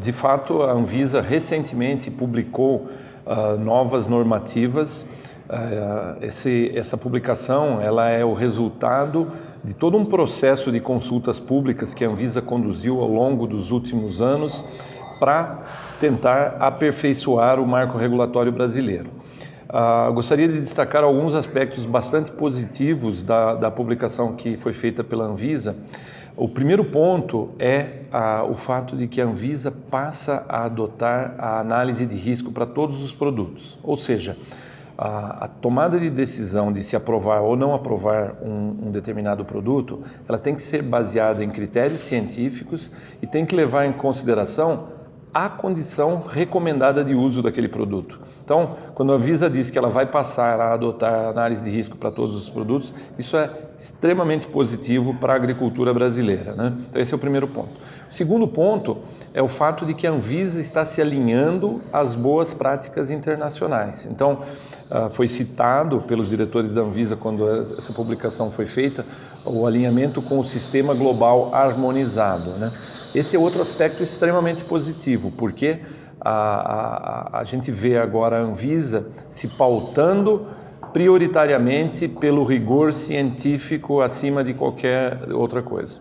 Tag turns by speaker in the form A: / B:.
A: De fato, a Anvisa recentemente publicou uh, novas normativas. Uh, esse, essa publicação ela é o resultado de todo um processo de consultas públicas que a Anvisa conduziu ao longo dos últimos anos para tentar aperfeiçoar o marco regulatório brasileiro. Uh, gostaria de destacar alguns aspectos bastante positivos da, da publicação que foi feita pela Anvisa. O primeiro ponto é uh, o fato de que a Anvisa passa a adotar a análise de risco para todos os produtos, ou seja, a, a, tomada de decisão de se aprovar ou não aprovar um, um, determinado produto, ela tem que ser baseada em critérios científicos e tem que levar em consideração a condição recomendada de uso daquele produto. Então, quando a Visa diz que ela vai passar a adotar análise de risco para todos os produtos, isso é extremamente positivo para a agricultura brasileira. Né? Então, esse é o primeiro ponto. O segundo ponto é o fato de que a Anvisa está se alinhando às boas práticas internacionais. Então, ah, foi citado pelos diretores da Anvisa quando essa publicação foi feita, o alinhamento com o sistema global harmonizado. Né? Esse é outro aspecto extremamente positivo, porque a, a, a gente vê agora a Anvisa se pautando prioritariamente pelo rigor científico acima de qualquer outra coisa.